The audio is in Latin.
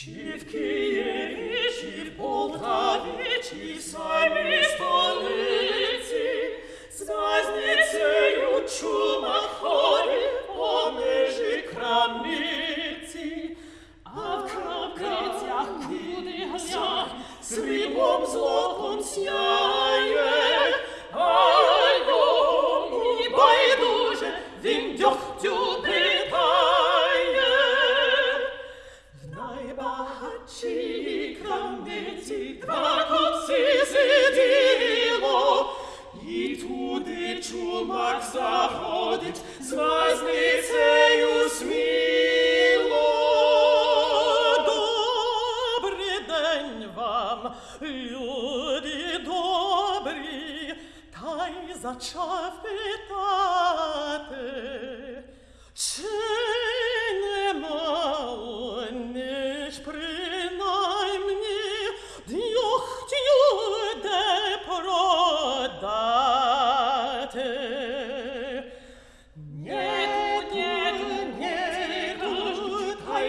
Чи в Києві, чи в Полтаві, чи в самій столиці, з вазницею чумак ходить по межі крамниці, а в крамницях куди глянь, сріблом злотом сяє, baci candezi tracopsi sedilo i tu de čumak zahodit zvaznice ju smilo Dobri den vam ljudi dobri taj začav petate Če